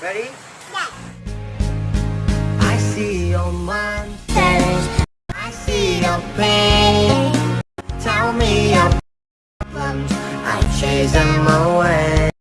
Ready? Yeah. I see your mountains. I see your pain. Tell me your problems. I chase them all.